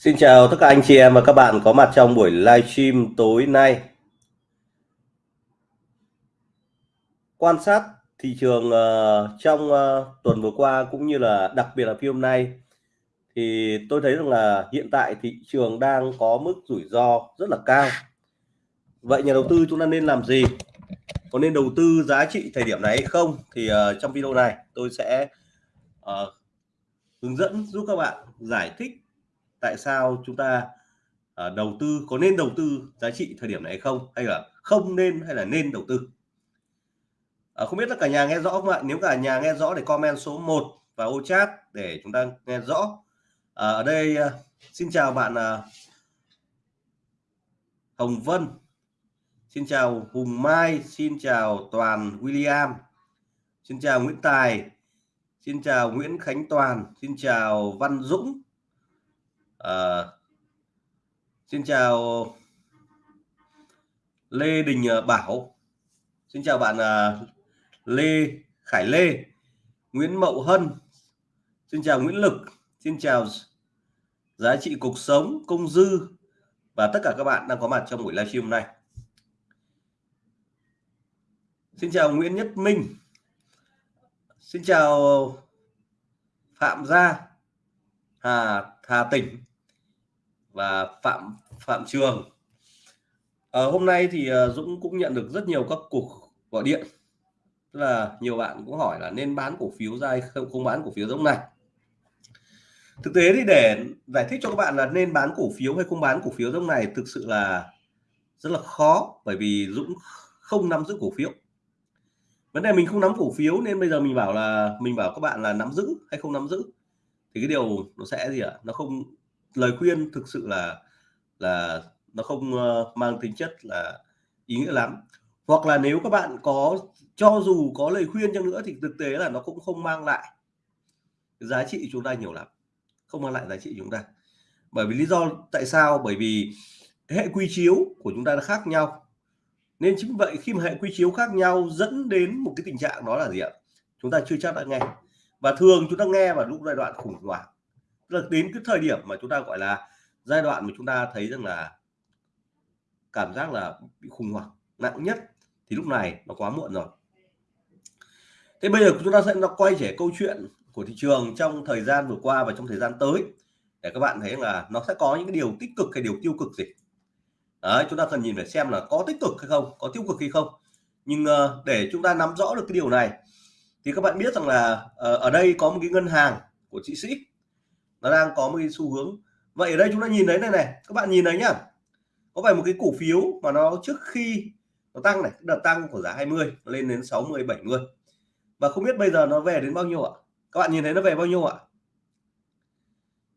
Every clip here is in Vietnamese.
Xin chào tất cả anh chị em và các bạn có mặt trong buổi livestream tối nay. Quan sát thị trường uh, trong uh, tuần vừa qua cũng như là đặc biệt là phiên hôm nay thì tôi thấy rằng là hiện tại thị trường đang có mức rủi ro rất là cao. Vậy nhà đầu tư chúng ta nên làm gì? Có nên đầu tư giá trị thời điểm này hay không? Thì uh, trong video này tôi sẽ uh, hướng dẫn giúp các bạn giải thích tại sao chúng ta uh, đầu tư có nên đầu tư giá trị thời điểm này hay không? Hay là không nên hay là nên đầu tư? Uh, không biết là cả nhà nghe rõ không ạ? Nếu cả nhà nghe rõ thì comment số 1 và ô chat để chúng ta nghe rõ. Uh, ở đây uh, xin chào bạn uh, Hồng Vân. Xin chào Hùng Mai. Xin chào Toàn William. Xin chào Nguyễn Tài. Xin chào Nguyễn Khánh Toàn. Xin chào Văn Dũng à, xin chào Lê Đình ờ, Bảo. Xin chào bạn ờ, Lê Khải Lê Nguyễn Mậu Hân. Xin chào Nguyễn Lực. Xin chào giá trị cuộc sống công dư và tất cả các bạn đang có mặt trong buổi livestream này xin chào Nguyễn Nhất Minh. Xin chào Phạm Gia Hà Hà Tỉnh và Phạm Phạm Trường. À, hôm nay thì ờ, Dũng cũng nhận được rất nhiều các cuộc gọi điện. Tức là nhiều bạn cũng hỏi là nên bán cổ phiếu ra hay không không bán cổ phiếu giống này. Thực tế thì để giải thích cho các bạn là nên bán cổ phiếu hay không bán cổ phiếu giống này thực sự là rất là khó bởi vì Dũng không nắm giữ cổ phiếu. Vấn đề mình không nắm cổ phiếu nên bây giờ mình bảo là mình bảo các bạn là nắm giữ hay không nắm giữ thì cái điều nó sẽ gì ạ? Nó không lời khuyên thực sự là là nó không uh, mang tính chất là ý nghĩa lắm. Hoặc là nếu các bạn có cho dù có lời khuyên chăng nữa thì thực tế là nó cũng không mang lại giá trị chúng ta nhiều lắm. Không mang lại giá trị chúng ta. Bởi vì lý do tại sao? Bởi vì hệ quy chiếu của chúng ta nó khác nhau. Nên chính vậy khi mà hệ quy chiếu khác nhau dẫn đến một cái tình trạng đó là gì ạ? Chúng ta chưa chắc đã nghe. Và thường chúng ta nghe vào lúc giai đoạn khủng hoảng là đến cái thời điểm mà chúng ta gọi là giai đoạn mà chúng ta thấy rằng là cảm giác là bị khủng hoảng nặng nhất thì lúc này nó quá muộn rồi. Thế bây giờ chúng ta sẽ nó quay trở câu chuyện của thị trường trong thời gian vừa qua và trong thời gian tới để các bạn thấy là nó sẽ có những cái điều tích cực hay điều tiêu cực gì. Đấy chúng ta cần nhìn phải xem là có tích cực hay không có tiêu cực hay không. Nhưng uh, để chúng ta nắm rõ được cái điều này thì các bạn biết rằng là uh, ở đây có một cái ngân hàng của chị sĩ nó đang có một cái xu hướng. Vậy ở đây chúng ta nhìn thấy này này, các bạn nhìn thấy nhá. Có phải một cái cổ phiếu mà nó trước khi nó tăng này đợt tăng của giá 20 lên đến 60 70 và không biết bây giờ nó về đến bao nhiêu ạ? Các bạn nhìn thấy nó về bao nhiêu ạ?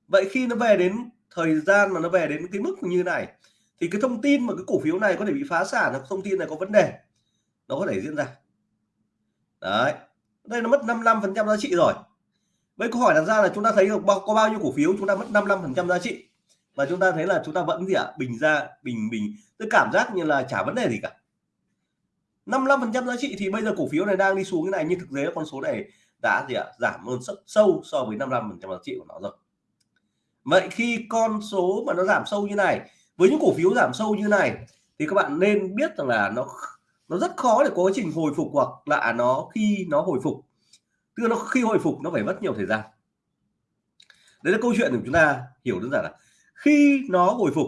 Vậy khi nó về đến thời gian mà nó về đến cái mức như này, thì cái thông tin mà cái cổ phiếu này có thể bị phá sản hoặc thông tin này có vấn đề, nó có thể diễn ra. Đấy. Đây nó mất 55 phần trăm giá trị rồi. Vậy câu hỏi đặt ra là chúng ta thấy được bao, có bao nhiêu cổ phiếu chúng ta mất 55% giá trị? Và chúng ta thấy là chúng ta vẫn gì ạ? Bình ra bình bình. Tôi cảm giác như là chả vấn đề gì cả. 55% giá trị thì bây giờ cổ phiếu này đang đi xuống cái này nhưng thực tế con số này đã gì ạ? Giảm hơn rất sâu so với 55% giá trị của nó rồi. Vậy khi con số mà nó giảm sâu như này với những cổ phiếu giảm sâu như này thì các bạn nên biết rằng là nó nó rất khó để có quá trình hồi phục hoặc là nó khi nó hồi phục tức là nó khi hồi phục nó phải mất nhiều thời gian. Đấy là câu chuyện của chúng ta hiểu đơn giản là khi nó hồi phục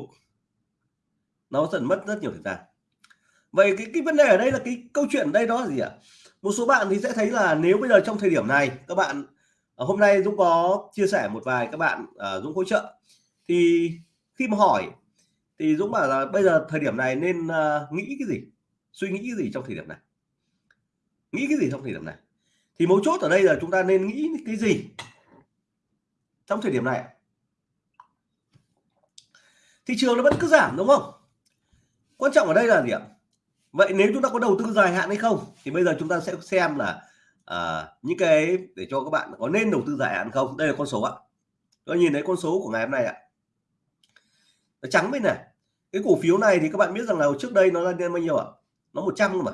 nó dần mất rất nhiều thời gian. Vậy cái cái vấn đề ở đây là cái câu chuyện ở đây đó là gì ạ? Một số bạn thì sẽ thấy là nếu bây giờ trong thời điểm này các bạn à, hôm nay Dũng có chia sẻ một vài các bạn uh, Dũng hỗ trợ. Thì khi mà hỏi thì Dũng bảo là bây giờ thời điểm này nên uh, nghĩ cái gì? Suy nghĩ cái gì trong thời điểm này? Nghĩ cái gì trong thời điểm này? Thì mấu chốt ở đây là chúng ta nên nghĩ cái gì? Trong thời điểm này. Thị trường nó vẫn cứ giảm đúng không? Quan trọng ở đây là gì ạ? Vậy nếu chúng ta có đầu tư dài hạn hay không? Thì bây giờ chúng ta sẽ xem là à, những cái để cho các bạn có nên đầu tư dài hạn không? Đây là con số ạ. Tôi nhìn thấy con số của ngày hôm nay ạ. Nó trắng bên này. Cái cổ phiếu này thì các bạn biết rằng là trước đây nó lên bao nhiêu ạ? Nó 100 mà.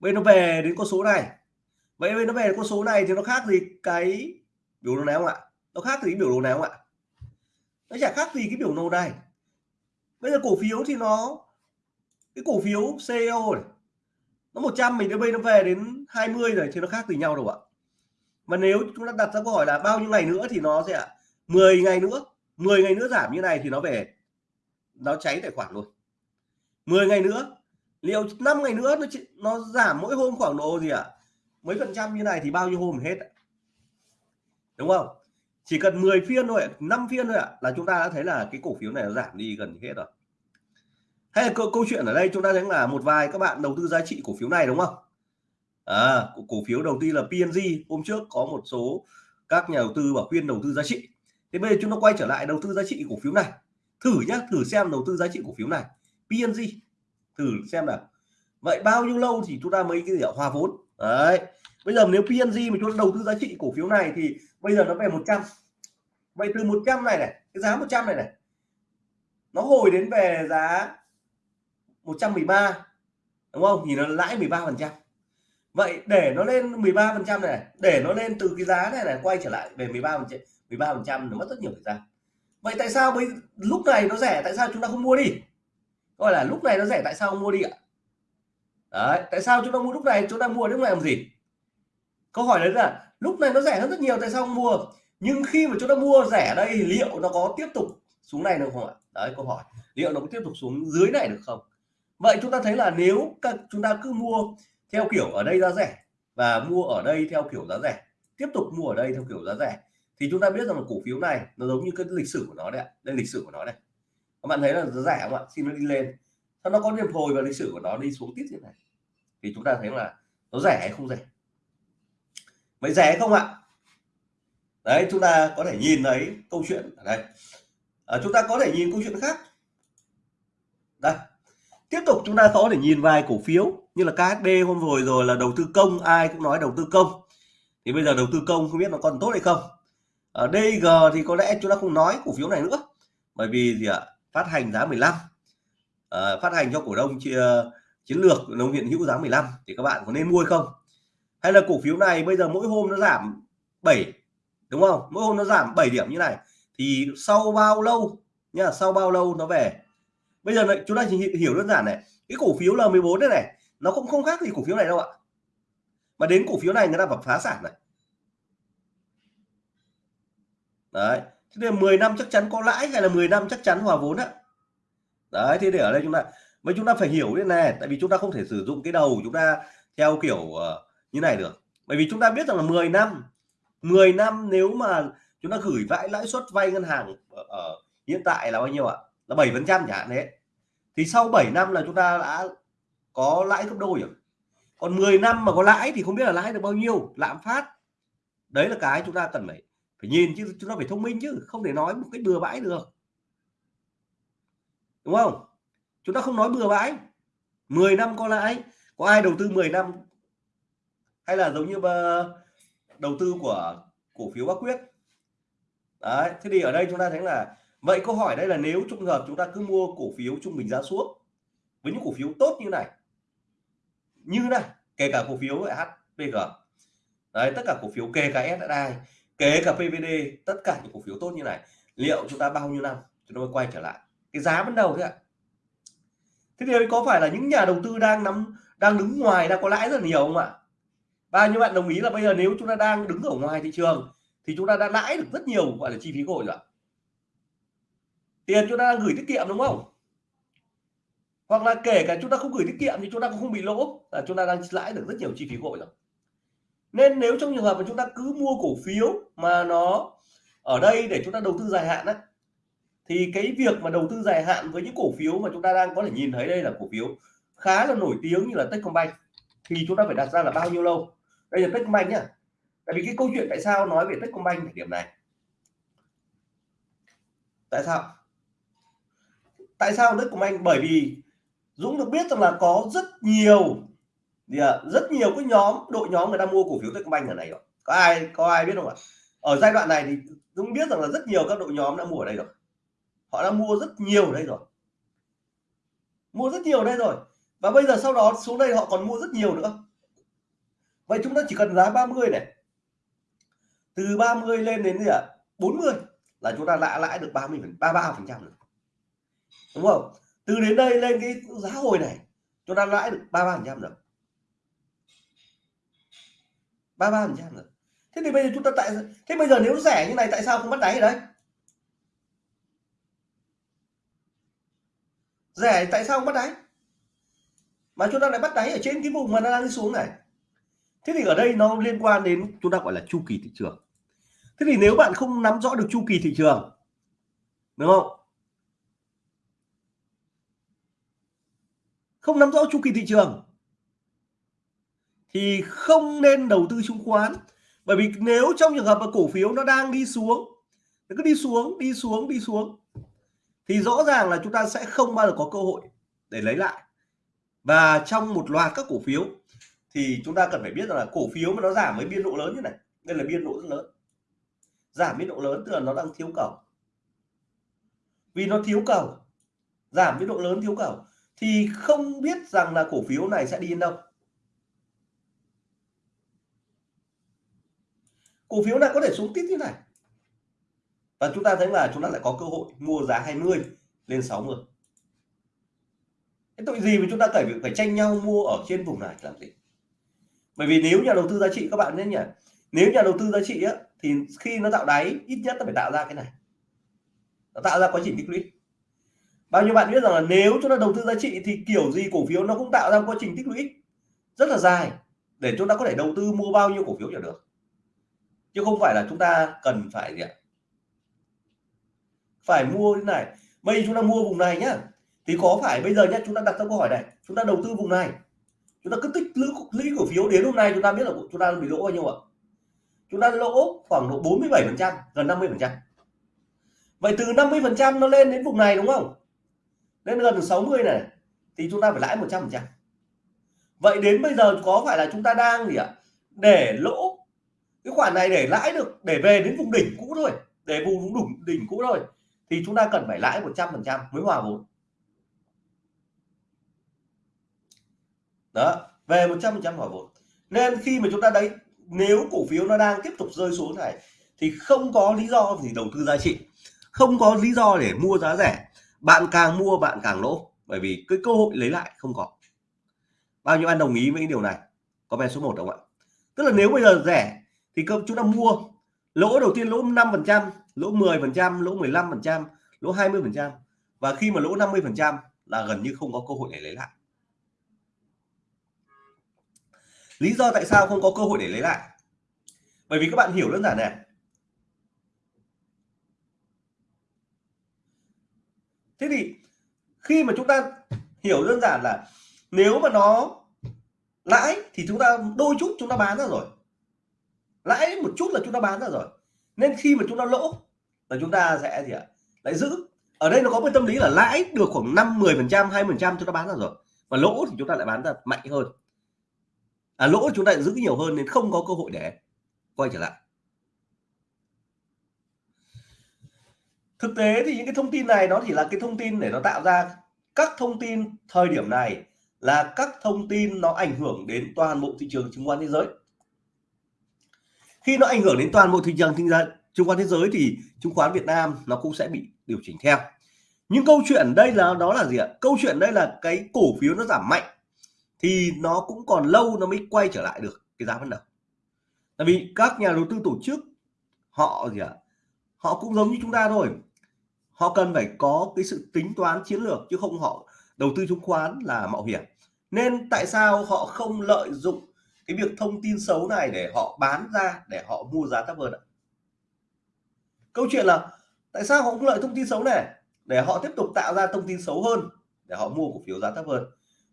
Bây nó về đến con số này vậy nó về con số này thì nó khác gì cái biểu đồ này không ạ? Nó khác gì biểu đồ này không ạ? Nó chả khác gì cái biểu đồ này. Bây giờ cổ phiếu thì nó, cái cổ phiếu CEO này, nó 100 mình đến bây nó về đến 20 rồi thì nó khác gì nhau đâu ạ? Mà nếu chúng ta đặt ra câu hỏi là bao nhiêu ngày nữa thì nó sẽ 10 ngày nữa 10 ngày nữa giảm như này thì nó về, nó cháy tài khoản luôn. 10 ngày nữa, liệu 5 ngày nữa nó nó giảm mỗi hôm khoảng độ gì ạ? à? Mấy phần trăm như này thì bao nhiêu hôm hết đúng không? Chỉ cần 10 phiên thôi 5 phiên thôi ạ là chúng ta đã thấy là cái cổ phiếu này nó giảm đi gần hết rồi. Hay là câu, câu chuyện ở đây chúng ta thấy là một vài các bạn đầu tư giá trị cổ phiếu này đúng không? À, cổ phiếu đầu tư là PNG hôm trước có một số các nhà đầu tư bảo khuyên đầu tư giá trị. Thế bây giờ chúng ta quay trở lại đầu tư giá trị cổ phiếu này. Thử nhá thử xem đầu tư giá trị cổ phiếu này. PNG thử xem nào. Vậy bao nhiêu lâu thì chúng ta mới cái gì hòa vốn đấy. Bây giờ nếu PNG mà chúng ta đầu tư giá trị cổ phiếu này thì bây giờ nó về 100 vậy từ 100 này này, cái giá 100 này này, nó hồi đến về giá 113 đúng không? Thì nó lãi 13 phần trăm. Vậy để nó lên 13 phần trăm này để nó lên từ cái giá này này quay trở lại về 13 phần trăm 13 phần trăm nó mất rất nhiều thời gian. Vậy tại sao bây lúc này nó rẻ, tại sao chúng ta không mua đi? Gọi là lúc này nó rẻ, tại sao không mua đi ạ? Đấy, tại sao chúng ta mua lúc này? Chúng ta mua lúc này làm gì? Câu hỏi đấy là lúc này nó rẻ hơn rất nhiều, tại sao không mua? Nhưng khi mà chúng ta mua rẻ đây liệu nó có tiếp tục xuống này được không ạ? Đấy, câu hỏi. Liệu nó có tiếp tục xuống dưới này được không? Vậy chúng ta thấy là nếu các chúng ta cứ mua theo kiểu ở đây giá rẻ và mua ở đây theo kiểu giá rẻ, tiếp tục mua ở đây theo kiểu giá rẻ, thì chúng ta biết rằng là cổ phiếu này nó giống như cái lịch sử của nó đấy ạ. Đây lịch sử của nó đây. Các bạn thấy là giá rẻ không ạ? Xin nó đi lên sau nó có điểm hồi và lịch sử của nó đi xuống tiếp như này. Thì chúng ta thấy là nó rẻ hay không rẻ? Vậy rẻ hay không ạ? Đấy chúng ta có thể nhìn thấy câu chuyện ở đây. À, chúng ta có thể nhìn câu chuyện khác. Đây. Tiếp tục chúng ta có thể nhìn vài cổ phiếu như là KHD hôm rồi rồi là đầu tư công ai cũng nói đầu tư công. Thì bây giờ đầu tư công không biết nó còn tốt hay không. Ở DG thì có lẽ chúng ta không nói cổ phiếu này nữa. Bởi vì gì ạ? Phát hành giá 15 Ờ, phát hành cho cổ đông ờ, chiến lược đồng hiện hữu giá 15 thì các bạn có nên mua hay không? Hay là cổ phiếu này bây giờ mỗi hôm nó giảm 7 đúng không? Mỗi hôm nó giảm 7 điểm như này thì sau bao lâu? Nhá sau bao lâu nó về? Bây giờ này, chúng ta chỉ hiểu đơn giản này cái cổ phiếu L14 này này nó cũng không khác gì cổ phiếu này đâu ạ. Mà đến cổ phiếu này người ta phải phá sản này. Đấy thế nên 10 năm chắc chắn có lãi hay là 10 năm chắc chắn hòa vốn ạ? Đấy thế để ở đây chúng ta mà chúng ta phải hiểu thế này tại vì chúng ta không thể sử dụng cái đầu chúng ta theo kiểu uh, như này được. Bởi vì chúng ta biết rằng là 10 năm 10 năm nếu mà chúng ta gửi vãi lãi suất vay ngân hàng ở, ở hiện tại là bao nhiêu ạ? Là 7 phần trăm chẳng hạn thế thì sau 7 năm là chúng ta đã có lãi gấp đôi rồi. Còn 10 năm mà có lãi thì không biết là lãi được bao nhiêu lạm phát. Đấy là cái chúng ta cần phải phải nhìn chứ chúng ta phải thông minh chứ không thể nói một cái bừa bãi được đúng không? Chúng ta không nói bừa bãi. 10 năm có lãi. Có ai đầu tư 10 năm? Hay là giống như ờ, đầu tư của, cổ phiếu Bắc Quyết? Đấy, thế thì ở đây chúng ta thấy là, vậy câu hỏi đây là nếu trong hợp chúng ta cứ mua cổ phiếu trung bình giá xuống với những cổ phiếu tốt như này như này, kể cả cổ phiếu HPG đấy, tất cả cổ phiếu, kể cả SSI kể cả PVD tất cả những cổ phiếu tốt như này, liệu chúng ta bao nhiêu năm chúng ta mới quay trở lại? Cái giá ban đầu thế ạ. Thế thì có phải là những nhà đầu tư đang nắm, đang đứng ngoài, đang có lãi rất là nhiều không ạ? Bao nhiêu bạn đồng ý là bây giờ nếu chúng ta đang đứng ở ngoài thị trường thì chúng ta đã lãi được rất nhiều, gọi là chi phí hội rồi tiền chúng ta đang gửi tiết kiệm đúng không? Hoặc là kể cả chúng ta không gửi tiết kiệm thì chúng ta cũng không bị lỗ, là chúng ta đang lãi được rất nhiều chi phí hội rồi. Nên nếu trong trường hợp mà chúng ta cứ mua cổ phiếu mà nó ở đây để chúng ta đầu tư dài hạn á thì cái việc mà đầu tư dài hạn với những cổ phiếu mà chúng ta đang có thể nhìn thấy đây là cổ phiếu khá là nổi tiếng như là Techcombank. Thì chúng ta phải đặt ra là bao nhiêu lâu? Đây là Techcombank nhá. Tại vì cái câu chuyện tại sao nói về Techcombank ở điểm này. Tại sao? Tại sao Techcombank? Bởi vì Dũng được biết rằng là có rất nhiều à, rất nhiều cái nhóm đội nhóm người ta mua cổ phiếu Techcombank ở này rồi. Có ai có ai biết không ạ? Ở giai đoạn này thì Dũng biết rằng là rất nhiều các đội nhóm đã mua ở đây rồi họ đã mua rất nhiều ở đây rồi. Mua rất nhiều ở đây rồi. Và bây giờ sau đó xuống đây họ còn mua rất nhiều nữa. Vậy chúng ta chỉ cần giá 30 này. Từ 30 lên đến gì ạ? à? 40 là chúng ta đã lãi được 30 33 phần trăm đúng không? Từ đến đây lên cái giá hồi này, chúng ta lãi được 33 phần trăm rồi. 33 phần trăm rồi. Thế thì bây giờ chúng ta tại thế bây giờ nếu rẻ như này, tại sao không bắt đáy ở đấy rẻ, tại sao không bắt đáy? Mà chúng ta lại bắt đáy ở trên cái vùng mà nó đang đi xuống này. Thế thì ở đây nó liên quan đến chúng ta gọi là chu kỳ thị trường. Thế thì nếu bạn không nắm rõ được chu kỳ thị trường, đúng không? Không nắm rõ chu kỳ thị trường, thì không nên đầu tư chứng khoán. Bởi vì nếu trong trường hợp mà cổ phiếu nó đang đi xuống, nó cứ đi xuống đi xuống đi xuống thì rõ ràng là chúng ta sẽ không bao giờ có cơ hội để lấy lại. Và trong một loạt các cổ phiếu, thì chúng ta cần phải biết rằng là cổ phiếu mà nó giảm với biên độ lớn như này, đây là biên độ rất lớn. Giảm biên độ lớn tức là nó đang thiếu cầu. Vì nó thiếu cầu, giảm biên độ lớn thiếu cầu, thì không biết rằng là cổ phiếu này sẽ đi đến đâu. Cổ phiếu này có thể xuống tiếp như này và chúng ta thấy là chúng ta lại có cơ hội mua giá 20 lên 60 cái tội gì mà chúng ta phải phải tranh nhau mua ở trên vùng này làm gì? Bởi vì nếu nhà đầu tư giá trị các bạn nhé nhỉ nếu nhà đầu tư giá trị á, thì khi nó tạo đáy ít nhất nó phải tạo ra cái này. Nó tạo ra quá trình tích lũy. Bao nhiêu bạn biết rằng là nếu chúng ta đầu tư giá trị thì kiểu gì cổ phiếu nó cũng tạo ra quá trình tích lũy rất là dài để chúng ta có thể đầu tư mua bao nhiêu cổ phiếu trở được chứ không phải là chúng ta cần phải gì ạ? Phải mua như này. Bây chúng ta mua vùng này nhá. Thì có phải bây giờ nhá, chúng ta đặt ra câu hỏi này, chúng ta đầu tư vùng này. Chúng ta cứ tích lũy lũy cổ phiếu đến hôm nay chúng ta biết là chúng ta bị lỗ bao nhiêu ạ? Chúng ta lỗ khoảng độ 47 phần trăm, gần 50 phần trăm. Vậy từ 50 phần trăm nó lên đến vùng này đúng không? Lên gần 60 này, thì chúng ta phải lãi 100 phần trăm. Vậy đến bây giờ có phải là chúng ta đang gì ạ? Để lỗ. Cái khoản này để lãi được, để về đến vùng đỉnh cũ thôi, để vùng vùng đỉnh cũ thôi thì chúng ta cần phải lãi 100 phần trăm mới hòa vốn. Đó, về 100 phần trăm hòa vốn. Nên khi mà chúng ta đấy, nếu cổ phiếu nó đang tiếp tục rơi xuống này, thì không có lý do gì đầu tư giá trị. Không có lý do để mua giá rẻ. Bạn càng mua, bạn càng lỗ. Bởi vì cái cơ hội lấy lại không có bao nhiêu anh đồng ý với cái điều này? Comment số 1 không ạ? Tức là nếu bây giờ rẻ, thì chúng ta mua lỗ đầu tiên lỗ 5 phần trăm, lỗ 10 phần trăm, lỗ 15 phần trăm, lỗ 20 phần trăm. Và khi mà lỗ 50 phần trăm là gần như không có cơ hội để lấy lại. Lý do tại sao không có cơ hội để lấy lại? Bởi vì các bạn hiểu đơn giản này. Thế thì khi mà chúng ta hiểu đơn giản là nếu mà nó lãi thì chúng ta, đôi chút chúng ta bán ra rồi lãi một chút là chúng ta bán ra rồi. Nên khi mà chúng ta lỗ là chúng ta sẽ gì ạ? Lại giữ. Ở đây nó có cái tâm lý là lãi được khoảng 5 10 phần trăm 20 phần trăm chúng ta bán ra rồi. Và lỗ thì chúng ta lại bán ra mạnh hơn. À, lỗ chúng ta lại giữ nhiều hơn nên không có cơ hội để quay trở lại. Thực tế thì những cái thông tin này nó chỉ là cái thông tin để nó tạo ra các thông tin thời điểm này là các thông tin nó ảnh hưởng đến toàn bộ thị trường chứng khoán thế giới khi nó ảnh hưởng đến toàn bộ thị trường chứng khoán thế giới thì chứng khoán Việt Nam nó cũng sẽ bị điều chỉnh theo. Những câu chuyện đây là, đó là gì ạ? Câu chuyện đây là cái cổ phiếu nó giảm mạnh thì nó cũng còn lâu nó mới quay trở lại được cái giá ban đầu. Tại vì các nhà đầu tư tổ chức, họ gì ạ? Họ cũng giống như chúng ta thôi. Họ cần phải có cái sự tính toán chiến lược chứ không họ đầu tư chứng khoán là mạo hiểm. Nên tại sao họ không lợi dụng cái việc thông tin xấu này để họ bán ra để họ mua giá thấp hơn ạ. Câu chuyện là tại sao họ không lợi thông tin xấu này? Để họ tiếp tục tạo ra thông tin xấu hơn để họ mua cổ phiếu giá thấp hơn.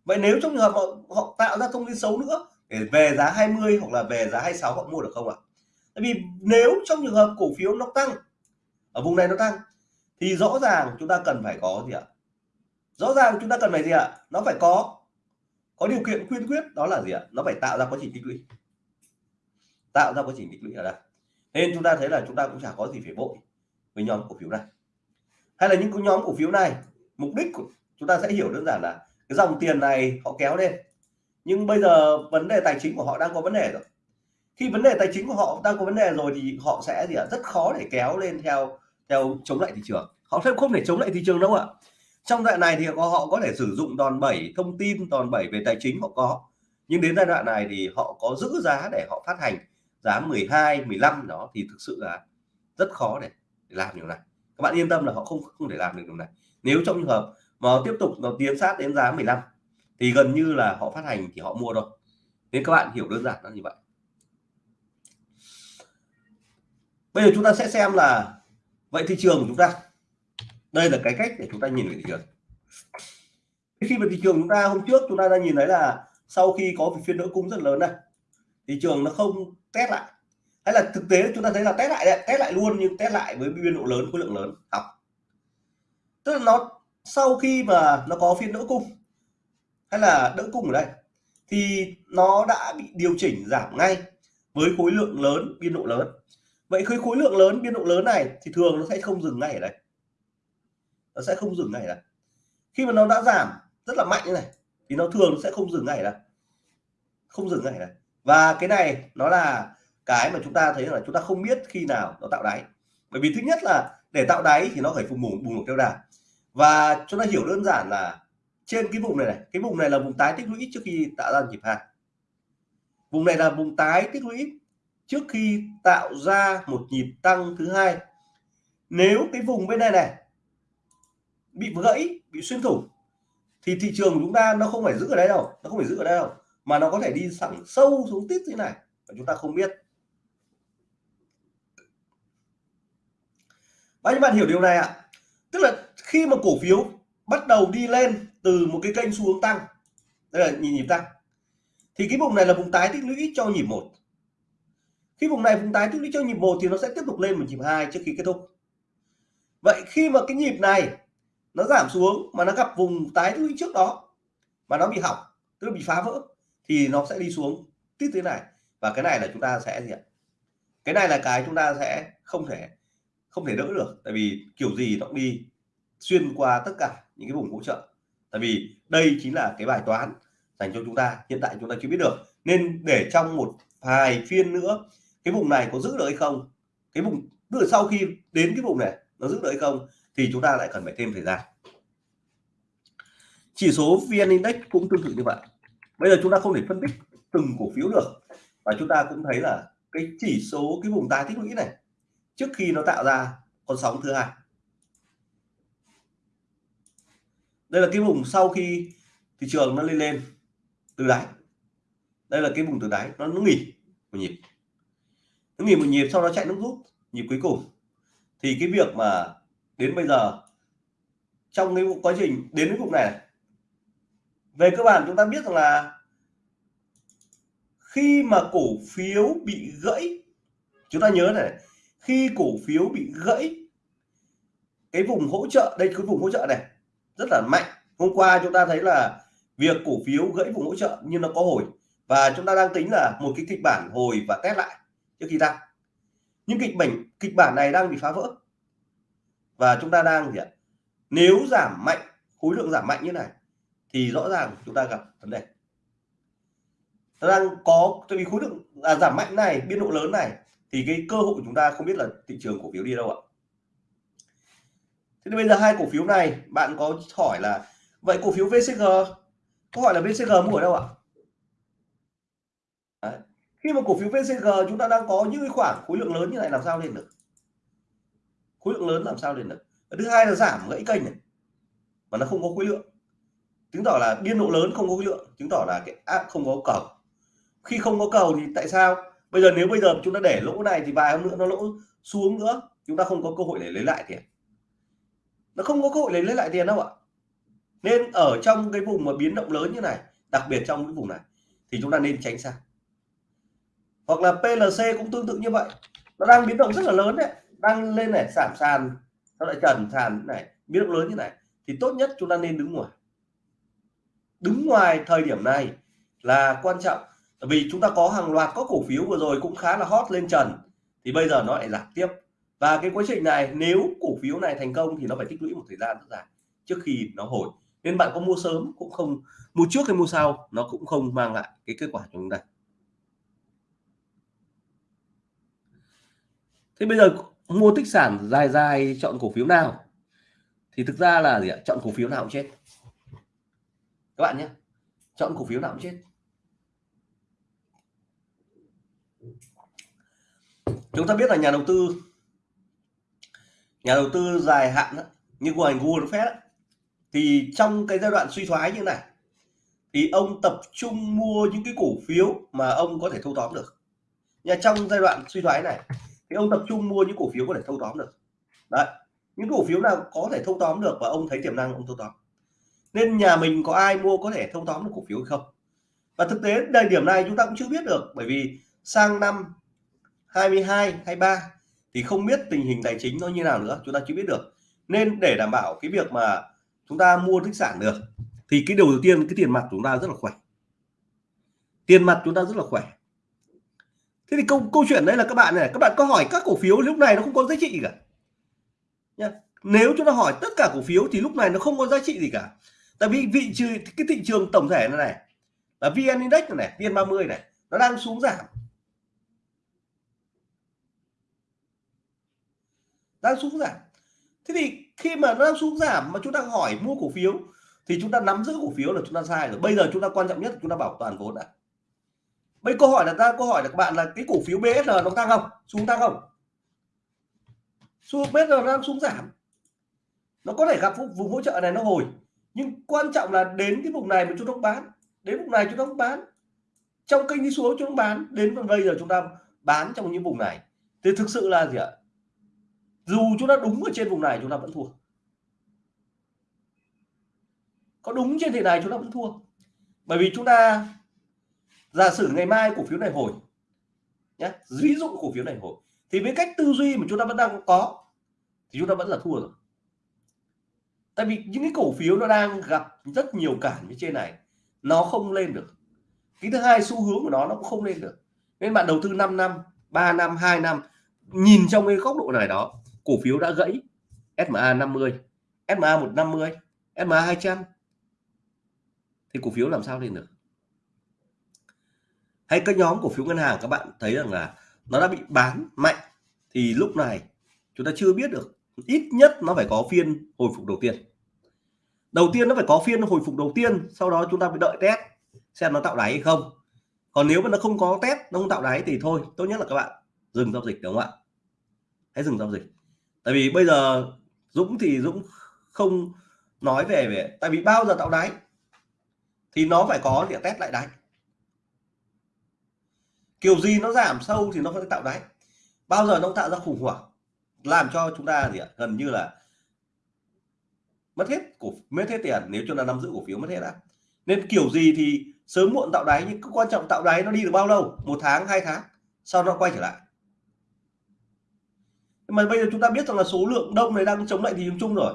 Vậy nếu trong trường hợp họ, họ tạo ra thông tin xấu nữa để về giá 20 hoặc là về giá 26 họ mua được không ạ? Tại vì nếu trong trường hợp cổ phiếu nó tăng ở vùng này nó tăng thì rõ ràng chúng ta cần phải có gì ạ? Rõ ràng chúng ta cần phải gì ạ? Nó phải có có điều kiện khuyên quyết, đó là gì ạ? Nó phải tạo ra quá trình tích lũy. Tạo ra quá trình tích lũy ở đây. Nên chúng ta thấy là chúng ta cũng chả có gì phải bội với nhóm cổ phiếu này. Hay là những cái nhóm cổ phiếu này, mục đích của chúng ta sẽ hiểu đơn giản là cái dòng tiền này họ kéo lên. Nhưng bây giờ vấn đề tài chính của họ đang có vấn đề rồi. Khi vấn đề tài chính của họ đang có vấn đề rồi thì họ sẽ gì ạ? Rất khó để kéo lên theo theo chống lại thị trường. Họ sẽ không thể chống lại thị trường đâu ạ trong đoạn này thì họ, có thể sử dụng đòn bẩy thông tin đòn bẩy về tài chính họ có. Nhưng đến giai đoạn này thì họ có giữ giá để họ phát hành. Giá 12 15 đó thì thực sự là rất khó để, để làm điều này. Các bạn yên tâm là họ không không thể làm được điều này. Nếu trong trường hợp mà tiếp tục nó tiến sát đến giá 15 thì gần như là họ phát hành thì họ mua thôi. Nên các bạn hiểu đơn giản là như vậy. Bây giờ chúng ta sẽ xem là vậy thị trường của chúng ta đây là cái cách để chúng ta nhìn về thị trường. Khi mà thị trường chúng ta hôm trước chúng ta đã nhìn thấy là sau khi có phiên đỡ cung rất lớn này, thị trường nó không test lại. Hay là thực tế chúng ta thấy là test lại đấy, test lại luôn nhưng test lại với biên độ lớn, khối lượng lớn, học. Tức là nó, sau khi mà nó có phiên đỡ cung, hay là đỡ cung ở đây, thì nó đã bị điều chỉnh giảm ngay với khối lượng lớn, biên độ lớn. Vậy khi khối lượng lớn, biên độ lớn này thì thường nó sẽ không dừng ngay ở đây nó sẽ không dừng ngay ở khi mà nó đã giảm rất là mạnh như này, thì nó thường sẽ không dừng ngay ở không dừng ngay này. và cái này nó là cái mà chúng ta thấy là chúng ta không biết khi nào nó tạo đáy. Bởi vì thứ nhất là để tạo đáy thì nó phải phục bùng bùng theo đà và chúng ta hiểu đơn giản là trên cái vùng này này, cái vùng này là vùng tái tích lũy trước khi tạo ra nhịp hàng vùng này là vùng tái tích lũy trước khi tạo ra một nhịp tăng thứ hai. Nếu cái vùng bên này này bị gãy bị xuyên thủng, thì thị trường của chúng ta nó không phải giữ ở đây đâu, nó không phải giữ ở đây đâu, mà nó có thể đi sẵn sâu xuống tít như này và chúng ta không biết. Bao nhiêu bạn hiểu điều này ạ. Tức là khi mà cổ phiếu bắt đầu đi lên từ một cái kênh xu hướng tăng, đây là nhịp tăng, thì cái vùng này là vùng tái tích lũy cho nhịp một. Khi vùng này vùng tái tích lũy cho nhịp một thì nó sẽ tiếp tục lên một nhịp hai trước khi kết thúc. Vậy khi mà cái nhịp này nó giảm xuống mà nó gặp vùng tái tích trước đó. Mà nó bị hỏng, tức là bị phá vỡ, thì nó sẽ đi xuống tiếp thế này. Và cái này là chúng ta sẽ gì ạ? Cái này là cái chúng ta sẽ không thể không thể đỡ được. Tại vì kiểu gì nó cũng đi xuyên qua tất cả những cái vùng hỗ trợ. Tại vì đây chính là cái bài toán dành cho chúng ta. Hiện tại chúng ta chưa biết được. Nên để trong một vài phiên nữa, cái vùng này có giữ được hay không? Cái vùng, tức là sau khi đến cái vùng này, nó giữ được hay không? Thì chúng ta lại cần phải thêm thời gian chỉ số vn index cũng tương tự như vậy. Bây giờ chúng ta không thể phân tích từng cổ phiếu được. Và chúng ta cũng thấy là cái chỉ số cái vùng tái tích lũy này trước khi nó tạo ra con sóng thứ hai. Đây là cái vùng sau khi thị trường nó lên lên từ đáy. Đây là cái vùng từ đáy nó, nó nghỉ một nhịp. Nó nghỉ một nhịp sau đó chạy nước rút nhịp cuối cùng. Thì cái việc mà đến bây giờ trong cái quá trình đến cái vùng này, này về cơ bản chúng ta biết rằng là khi mà cổ phiếu bị gãy, chúng ta nhớ này, khi cổ phiếu bị gãy, cái vùng hỗ trợ, đây cái vùng hỗ trợ này, rất là mạnh. Hôm qua chúng ta thấy là việc cổ phiếu gãy vùng hỗ trợ nhưng nó có hồi. Và chúng ta đang tính là một cái kịch bản hồi và test lại trước khi tăng nhưng kịch bản kịch bản này đang bị phá vỡ. Và chúng ta đang gì ạ? Nếu giảm mạnh, khối lượng giảm mạnh như này thì rõ ràng chúng ta gặp vấn đề. Đang có tại vì khối lượng à, giảm mạnh này biên độ lớn này thì cái cơ hội của chúng ta không biết là thị trường cổ phiếu đi đâu ạ. Thế thì bây giờ hai cổ phiếu này bạn có hỏi là vậy cổ phiếu VCG có hỏi là VCG mua ở đâu ạ? Đấy. khi mà cổ phiếu VCG chúng ta đang có những khoảng khối lượng lớn như này làm sao lên được? Khối lượng lớn làm sao lên được? Thứ hai là giảm gãy kênh này mà nó không có khối lượng chứng tỏ là biên độ lớn không có lượng, chứng tỏ là cái áp không có cầu. Khi không có cầu thì tại sao? Bây giờ nếu bây giờ chúng ta để lỗ này thì vài hôm nữa nó lỗ xuống nữa, chúng ta không có cơ hội để lấy lại tiền. Nó không có cơ hội để lấy lại tiền đâu ạ. Nên ở trong cái vùng mà biến động lớn như này, đặc biệt trong cái vùng này, thì chúng ta nên tránh xa. Hoặc là PLC cũng tương tự như vậy. Nó đang biến động rất là lớn đấy, đang lên này giảm sàn, nó lại trần sàn này, biến động lớn như này, thì tốt nhất chúng ta nên đứng ngoài đứng ngoài thời điểm này là quan trọng. Vì chúng ta có hàng loạt các cổ phiếu vừa rồi cũng khá là hot lên trần, thì bây giờ nó lại giảm tiếp. Và cái quá trình này, nếu cổ phiếu này thành công thì nó phải tích lũy một thời gian rất dài trước khi nó hồi. Nên bạn có mua sớm cũng không, mua trước hay mua sau, nó cũng không mang lại cái kết quả cho chúng ta. Thế bây giờ mua tích sản dài dài chọn cổ phiếu nào? Thì thực ra là gì ạ? Chọn cổ phiếu nào cũng chết các bạn nhé. Chọn cổ phiếu nào cũng chết. Chúng ta biết là nhà đầu tư nhà đầu tư dài hạn đó, như của ngành Warren Buffett thì trong cái giai đoạn suy thoái như này thì ông tập trung mua những cái cổ phiếu mà ông có thể thâu tóm được. Nhà trong giai đoạn suy thoái này thì ông tập trung mua những cổ phiếu có thể thâu tóm được. Đấy những cổ phiếu nào có thể thâu tóm được và ông thấy tiềm năng ông thâu tóm nên nhà mình có ai mua có thể thâu tóm được cổ phiếu hay không? Và thực tế thời điểm này chúng ta cũng chưa biết được, bởi vì sang năm 22 23 thì không biết tình hình tài chính nó như nào nữa, chúng ta chưa biết được. Nên để đảm bảo cái việc mà chúng ta mua tích sản được, thì cái đầu tiên cái tiền mặt chúng ta rất là khỏe. Tiền mặt chúng ta rất là khỏe. Thế thì câu câu chuyện đấy là các bạn này, các bạn có hỏi các cổ phiếu lúc này nó không có giá trị gì cả Nha. nếu chúng ta hỏi tất cả cổ phiếu thì lúc này nó không có giá trị gì cả tại vì vị trừ cái thị trường tổng thể này này là vn index này, này vn 30 này nó đang xuống giảm. Đang xuống giảm. Thế thì khi mà nó đang xuống giảm mà chúng ta hỏi mua cổ phiếu thì chúng ta nắm giữ cổ phiếu là chúng ta sai rồi. Bây giờ chúng ta quan trọng nhất chúng ta bảo toàn vốn đã. Bây câu hỏi là ta câu hỏi là các bạn là cái cổ phiếu BSR nó tăng không? Xuống tăng không? Xuống BSR nó đang xuống giảm. Nó có thể gặp vùng hỗ trợ này nó hồi nhưng quan trọng là đến cái vùng này mà chúng ta bán, đến vùng này chúng ta bán. Trong kênh đi xuống chúng ta bán, đến bây giờ chúng ta bán trong những vùng này. Thì thực sự là gì ạ? Dù chúng ta đúng ở trên vùng này, chúng ta vẫn thua. Có đúng trên thị này, chúng ta vẫn thua. Bởi vì chúng ta, giả sử ngày mai cổ phiếu này hồi nhé ví dụ cổ phiếu này hồi, thì với cách tư duy mà chúng ta vẫn đang có, thì chúng ta vẫn là thua rồi tại vì những cái cổ phiếu nó đang gặp rất nhiều cản như trên này, nó không lên được. Cái thứ hai, xu hướng của nó nó cũng không lên được. Nên bạn đầu tư 5 năm 3 năm 2 năm, nhìn trong cái góc độ này đó, cổ phiếu đã gãy. SMA 50 SMA 150 SMA 200 thì cổ phiếu làm sao lên được? Hay các nhóm cổ phiếu ngân hàng, các bạn thấy rằng là nó đã bị bán mạnh, thì lúc này chúng ta chưa biết được ít nhất nó phải có phiên hồi phục đầu tiên. Đầu tiên nó phải có phiên hồi phục đầu tiên, sau đó chúng ta phải đợi test xem nó tạo đáy hay không. Còn nếu mà nó không có test, nó không tạo đáy thì thôi, tốt nhất là các bạn dừng giao dịch, đúng không ạ? Hãy dừng giao dịch. Tại vì bây giờ Dũng thì Dũng không nói về về tại vì bao giờ tạo đáy thì nó phải có để test lại đáy. Kiểu gì nó giảm sâu thì nó phải tạo đáy. Bao giờ nó tạo ra khủng hoảng làm cho chúng ta gì ạ? Gần như là mất hết cổ, mất hết tiền, nếu chúng ta nắm giữ cổ phiếu mất hết đã. Nên kiểu gì thì sớm muộn tạo đáy, nhưng quan trọng tạo đáy nó đi được bao lâu? Một tháng, hai tháng, sau nó quay trở lại. Mà bây giờ chúng ta biết rằng là số lượng đông này đang chống lại thị trường chung rồi.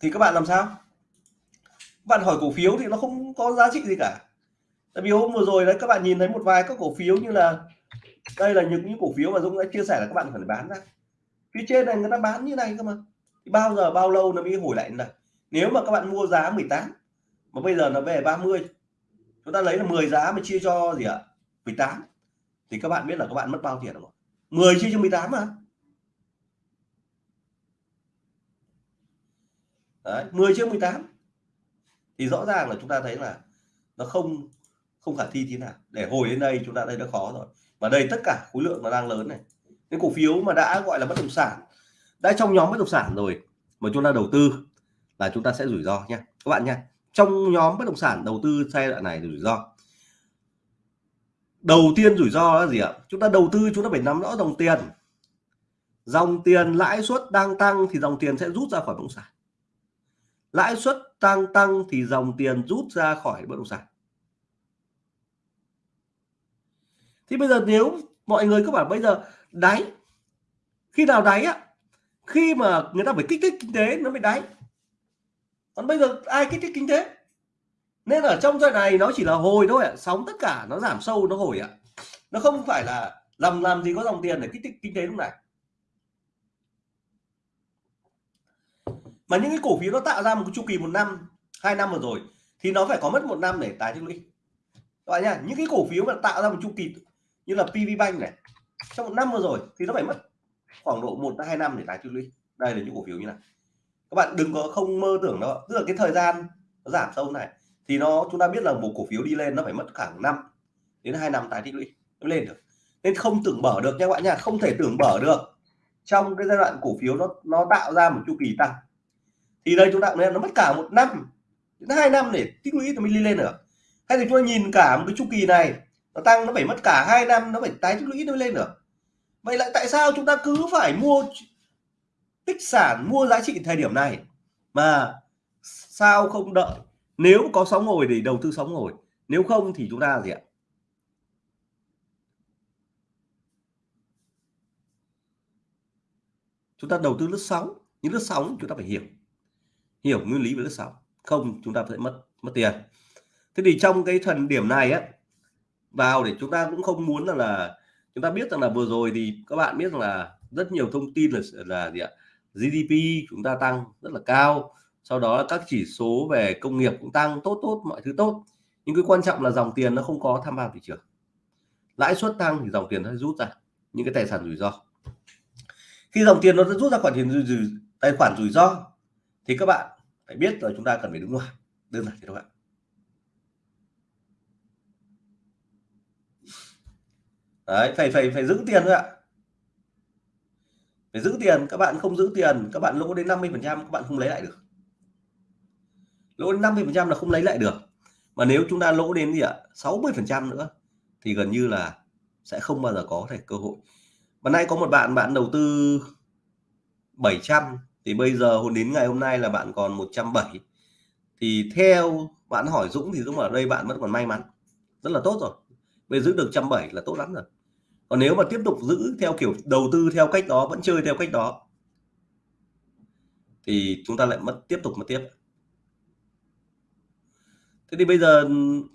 Thì các bạn làm sao? Bạn hỏi cổ phiếu thì nó không có giá trị gì cả. Tại vì hôm vừa rồi đấy, các bạn nhìn thấy một vài các cổ phiếu như là đây là những những cổ phiếu mà Dũng đã chia sẻ là các bạn phải bán ra. Phía trên này người ta bán như này cơ mà. Thì bao giờ bao lâu nó mới hồi lại này? Nếu mà các bạn mua giá 18 mà bây giờ nó về 30 chúng ta lấy là 10 giá mà chia cho gì ạ? 18 thì các bạn biết là các bạn mất bao tiền rồi. 10 chia cho 18 mà. Đấy, 10 chia 18 thì rõ ràng là chúng ta thấy là nó không không khả thi thế nào. Để hồi đến đây chúng ta thấy nó khó rồi và đây tất cả khối lượng nó đang lớn này. Cái cổ phiếu mà đã gọi là bất động sản, đã trong nhóm bất động sản rồi mà chúng ta đầu tư là chúng ta sẽ rủi ro nha. Các bạn nha, trong nhóm bất động sản đầu tư giai đoạn này rủi ro. Đầu tiên rủi ro là gì ạ? Chúng ta đầu tư, chúng ta phải nắm rõ dòng tiền. Dòng tiền lãi suất đang tăng thì dòng tiền sẽ rút ra khỏi bất động sản. Lãi suất tăng tăng thì dòng tiền rút ra khỏi bất động sản. Thì bây giờ nếu mọi người các bạn bây giờ đáy, khi nào đáy á, khi mà người ta phải kích thích kinh tế nó mới đáy. Còn bây giờ ai kích thích kinh tế? Nên ở trong giai này nó chỉ là hồi thôi ạ, sóng tất cả nó giảm sâu, nó hồi ạ. Nó không phải là làm làm gì có dòng tiền để kích thích kinh tế lúc này. Mà những cái cổ phiếu nó tạo ra một cái chu kỳ một năm, hai năm vừa rồi, thì nó phải có mất một năm để tái tích lũy. Các bạn nhá, những cái cổ phiếu mà tạo ra một chu kỳ như là PV Bank này. Trong một năm vừa rồi thì nó phải mất khoảng độ một hai năm để tái tích lũy đây là những cổ phiếu như này. Các bạn đừng có không mơ tưởng đó tức là cái thời gian nó giảm sâu này thì nó, chúng ta biết là một cổ phiếu đi lên nó phải mất khoảng năm đến hai năm tái tích lũy mới lên được. Nên không tưởng mở được nha các bạn nha. Không thể tưởng mở được. Trong cái giai đoạn cổ phiếu nó nó tạo ra một chu kỳ tăng. Thì đây chúng ta nên nó mất cả một năm, đến hai năm để tích lũy thì mới đi lên được. Hay thì chúng ta nhìn cả một cái chu kỳ này nó tăng, nó phải mất cả hai năm, nó phải tái tích lũy nó lên được. Vậy lại tại sao chúng ta cứ phải mua tích sản, mua giá trị thời điểm này? Mà sao không đợi? Nếu có sóng ngồi thì đầu tư sóng ngồi, nếu không thì chúng ta gì ạ? Chúng ta đầu tư lướt sóng những lướt sóng chúng ta phải hiểu. Hiểu nguyên lý về lướt sóng, không chúng ta sẽ mất mất tiền. Thế thì trong cái thần điểm này á vào để chúng ta cũng không muốn là, là chúng ta biết rằng là vừa rồi thì các bạn biết rằng là rất nhiều thông tin là là gì ạ GDP chúng ta tăng rất là cao sau đó là các chỉ số về công nghiệp cũng tăng tốt tốt mọi thứ tốt. Nhưng cái quan trọng là dòng tiền nó không có tham vào thị trường. Lãi suất tăng thì dòng tiền nó rút ra những cái tài sản rủi ro. Khi dòng tiền nó rút ra khoản tiền rủi, rủi, tài khoản rủi ro thì các bạn phải biết là chúng ta cần phải đứng ngoài đơn giản thế thôi ạ. Đấy, phải phải phải giữ tiền thôi ạ. Phải giữ tiền, các bạn không giữ tiền, các bạn lỗ đến 50 phần trăm, các bạn không lấy lại được. Lỗ đến 50 phần trăm là không lấy lại được. Mà nếu chúng ta lỗ đến gì ạ? 60 phần trăm nữa, thì gần như là sẽ không bao giờ có thể cơ hội. Mà nay có một bạn bạn đầu tư 700 thì bây giờ hôm, đến ngày hôm nay là bạn còn 170 thì theo bạn hỏi Dũng thì Dũng ở đây, bạn vẫn còn may mắn. Rất là tốt rồi. Bây giữ được 170 là tốt lắm rồi còn nếu mà tiếp tục giữ theo kiểu đầu tư theo cách đó, vẫn chơi theo cách đó, thì chúng ta lại mất, tiếp tục mất tiếp. Thế thì bây giờ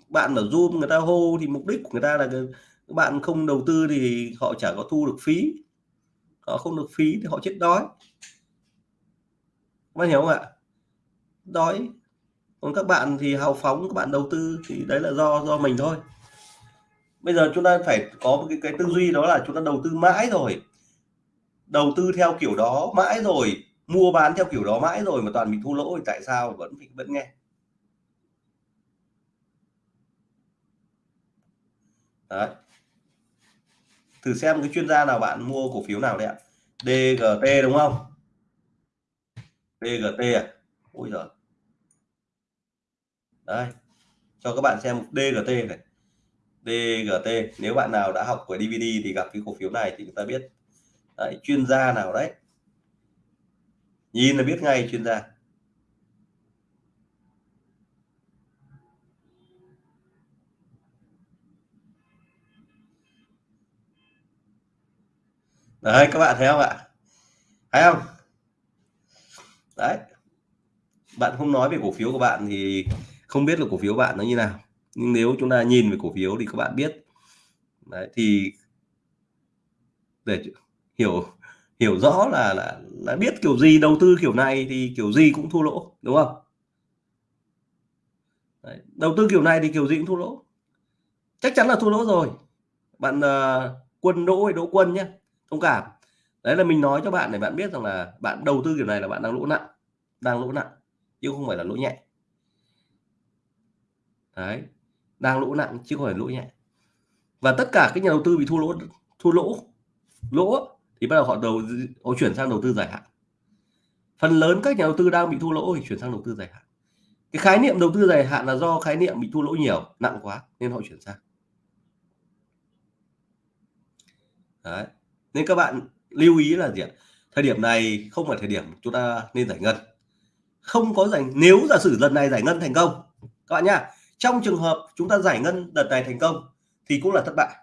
bạn ở zoom người ta hô thì mục đích của người ta là các bạn không đầu tư thì họ chả có thu được phí. Họ không được phí thì họ chết đói. Các bạn hiểu không ạ? Đói. Còn các bạn thì hào phóng, các bạn đầu tư thì đấy là do do mình thôi bây giờ chúng ta phải có một cái, cái tư duy đó là chúng ta đầu tư mãi rồi. Đầu tư theo kiểu đó mãi rồi mua bán theo kiểu đó mãi rồi mà toàn bị thua lỗ thì tại sao vẫn vẫn nghe? Đấy. Thử xem cái chuyên gia nào bạn mua cổ phiếu nào đấy ạ. DGT đúng không? DGT à? Ôi giời. Đây. Cho các bạn xem DGT này. DGT nếu bạn nào đã học của DVD thì gặp cái cổ phiếu này thì chúng ta biết. Đấy, chuyên gia nào đấy. Nhìn là biết ngay chuyên gia. Đấy các bạn thấy không ạ? Thấy không? Đấy. Bạn không nói về cổ phiếu của bạn thì không biết là cổ phiếu bạn nó như nào nhưng nếu chúng ta nhìn về cổ phiếu thì các bạn biết. Đấy thì để hiểu hiểu rõ là là là biết kiểu gì đầu tư kiểu này thì kiểu gì cũng thua lỗ đúng không? Đấy, đầu tư kiểu này thì kiểu gì cũng thua lỗ. Chắc chắn là thua lỗ rồi. Bạn uh, quân đỗ hay đỗ quân nhé thông cảm. Đấy là mình nói cho bạn để bạn biết rằng là bạn đầu tư kiểu này là bạn đang lỗ nặng đang lỗ nặng chứ không phải là lỗ nhẹ. Đấy đang lỗ nặng chứ không phải lỗ nhẹ. Và tất cả các nhà đầu tư bị thua lỗ thua lỗ lỗ thì bắt đầu họ đầu họ chuyển sang đầu tư dài hạn. Phần lớn các nhà đầu tư đang bị thua lỗ thì chuyển sang đầu tư dài hạn. Cái khái niệm đầu tư dài hạn là do khái niệm bị thua lỗ nhiều, nặng quá, nên họ chuyển sang. Đấy. nên các bạn lưu ý là gì ạ? Thời điểm này không phải thời điểm chúng ta nên giải ngân. Không có giải, nếu giả sử lần này giải ngân thành công, các bạn nhá trong trường hợp chúng ta giải ngân đợt này thành công, thì cũng là thất bại.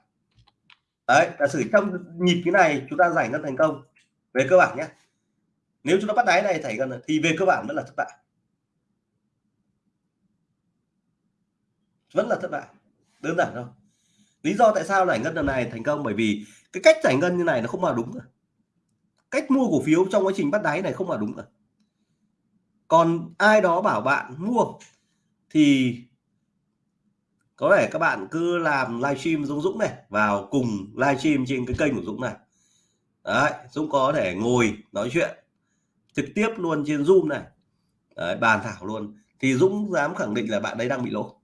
Đấy, giả sử trong nhịp cái này chúng ta giải ngân thành công, về cơ bản nhé. Nếu chúng ta bắt đáy này giải ngân thì về cơ bản vẫn là thất bại. Vẫn là thất bại, đơn giản thôi. Lý do tại sao giải ngân lần này thành công, bởi vì cái cách giải ngân như này nó không là đúng rồi. Cách mua cổ phiếu trong quá trình bắt đáy này không là đúng rồi. Còn ai đó bảo bạn mua thì có thể các bạn cứ làm livestream Dũng Dũng này vào cùng livestream trên cái kênh của Dũng này. Đấy Dũng có thể ngồi nói chuyện trực tiếp luôn trên Zoom này. Đấy, bàn thảo luôn. Thì Dũng dám khẳng định là bạn đấy đang bị lỗ.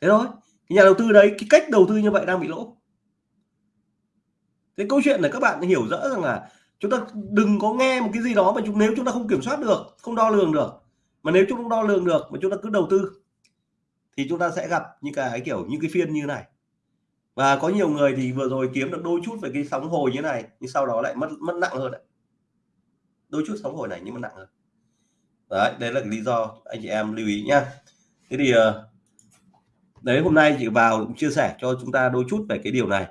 Thế thôi cái nhà đầu tư đấy cái cách đầu tư như vậy đang bị lỗ. Cái câu chuyện này các bạn hiểu rõ rằng là chúng ta đừng có nghe một cái gì đó mà chúng nếu chúng ta không kiểm soát được không đo lường được mà nếu chúng ta đo lường được mà chúng ta cứ đầu tư thì chúng ta sẽ gặp những cái kiểu, những cái phiên như này. Và có nhiều người thì vừa rồi kiếm được đôi chút về cái sóng hồi như này, nhưng sau đó lại mất mất nặng hơn đấy. Đôi chút sóng hồi này nhưng mà nặng hơn. Đấy đấy là cái lý do anh chị em lưu ý nhá. Thế thì ờ, đấy, hôm nay chị vào cũng chia sẻ cho chúng ta đôi chút về cái điều này,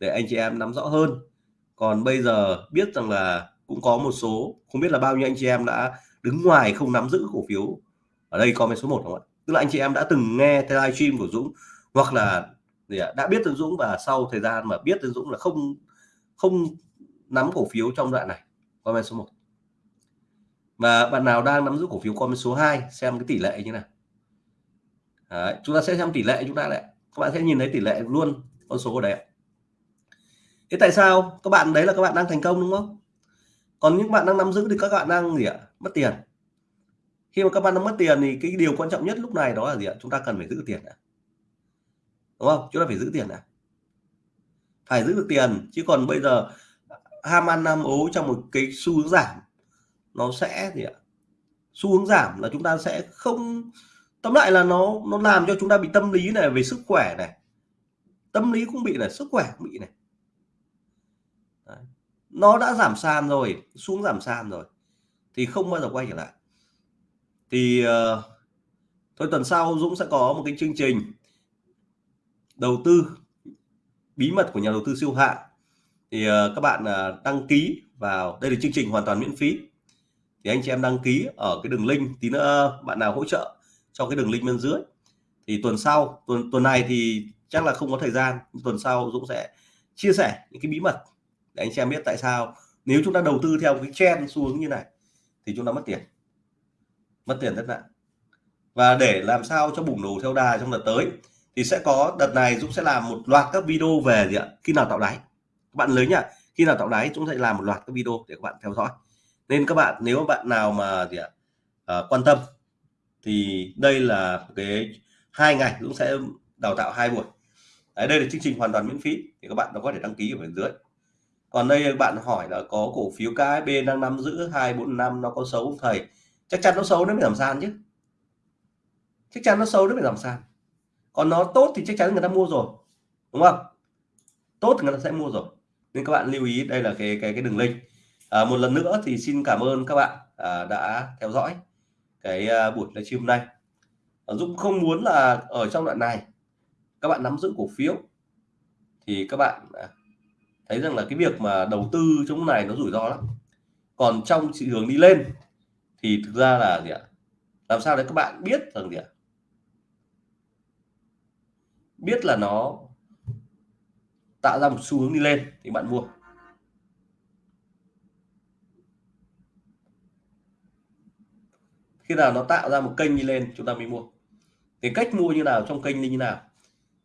để anh chị em nắm rõ hơn. Còn bây giờ biết rằng là cũng có một số, không biết là bao nhiêu anh chị em đã đứng ngoài không nắm giữ cổ phiếu ở đây comment số 1 không ạ? Tức là anh chị em đã từng nghe theo livestream của Dũng hoặc là gì ạ đã biết Tân Dũng và sau thời gian mà biết Tân Dũng là không không nắm cổ phiếu trong đoạn này comment số 1 và bạn nào đang nắm giữ cổ phiếu comment số 2 xem cái tỷ lệ như nào. Đấy, chúng ta sẽ xem tỷ lệ chúng ta lại. Các bạn sẽ nhìn thấy tỷ lệ luôn con số ở đấy thế tại sao? Các bạn đấy là các bạn đang thành công đúng không? Còn những bạn đang nắm giữ thì các bạn đang gì ạ? Mất tiền khi mà các bạn đang mất tiền thì cái điều quan trọng nhất lúc này đó là gì ạ? Chúng ta cần phải giữ tiền đã. đúng không? Chúng ta phải giữ tiền đã. Phải giữ được tiền, chứ còn bây giờ ham ăn ham ố trong một cái xu hướng giảm, nó sẽ gì ạ? Xu hướng giảm là chúng ta sẽ không, tóm lại là nó nó làm cho chúng ta bị tâm lý này, về sức khỏe này. Tâm lý cũng bị này, sức khỏe cũng bị này. Đấy. nó đã giảm sàn rồi xuống giảm sàn rồi, thì không bao giờ quay trở lại thì uh, thôi tuần sau Dũng sẽ có một cái chương trình đầu tư bí mật của nhà đầu tư siêu hạng. Thì uh, các bạn uh, đăng ký vào đây là chương trình hoàn toàn miễn phí. Thì anh chị em đăng ký ở cái đường link tí nữa bạn nào hỗ trợ cho cái đường link bên dưới. Thì tuần sau tuần tuần này thì chắc là không có thời gian tuần sau Dũng sẽ chia sẻ những cái bí mật để anh chị em biết tại sao. Nếu chúng ta đầu tư theo cái trend xu hướng như này thì chúng ta mất tiền mất tiền rất nặng. Và để làm sao cho bùng nổ theo đà trong đợt tới thì sẽ có đợt này Dũng sẽ làm một loạt các video về gì ạ? Khi nào tạo đáy. Các bạn lớn nhá khi nào tạo đáy chúng sẽ làm một loạt các video để các bạn theo dõi. Nên các bạn nếu bạn nào mà gì ạ à, quan tâm thì đây là cái hai ngày Dũng sẽ đào tạo hai buổi. Đấy, đây là chương trình hoàn toàn miễn phí thì các bạn có thể đăng ký ở bên dưới. Còn đây bạn hỏi là có cổ phiếu KSB đang nắm giữ hai bốn năm nó có xấu không thầy? Chắc chắn nó xấu nó mới giảm sàn chứ. Chắc chắn nó xấu nó phải giảm sàn. Còn nó tốt thì chắc chắn người ta mua rồi đúng không? Tốt thì người ta sẽ mua rồi. Nên các bạn lưu ý đây là cái cái cái đường link. À, một lần nữa thì xin cảm ơn các bạn à, đã theo dõi cái à, buổi livestream này à, Dũng không muốn là ở trong đoạn này các bạn nắm giữ cổ phiếu thì các bạn à, thấy rằng là cái việc mà đầu tư trong này nó rủi ro lắm. Còn trong thị trường đi lên thì thực ra là gì ạ? Làm sao để các bạn biết rằng gì ạ? Biết là nó tạo ra một xu hướng đi lên thì bạn mua. Khi nào nó tạo ra một kênh đi lên, chúng ta mới mua. Thì cách mua như nào, trong kênh như nào,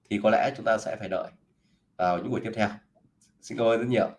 thì có lẽ chúng ta sẽ phải đợi vào những buổi tiếp theo. Xin cảm ơn rất nhiều.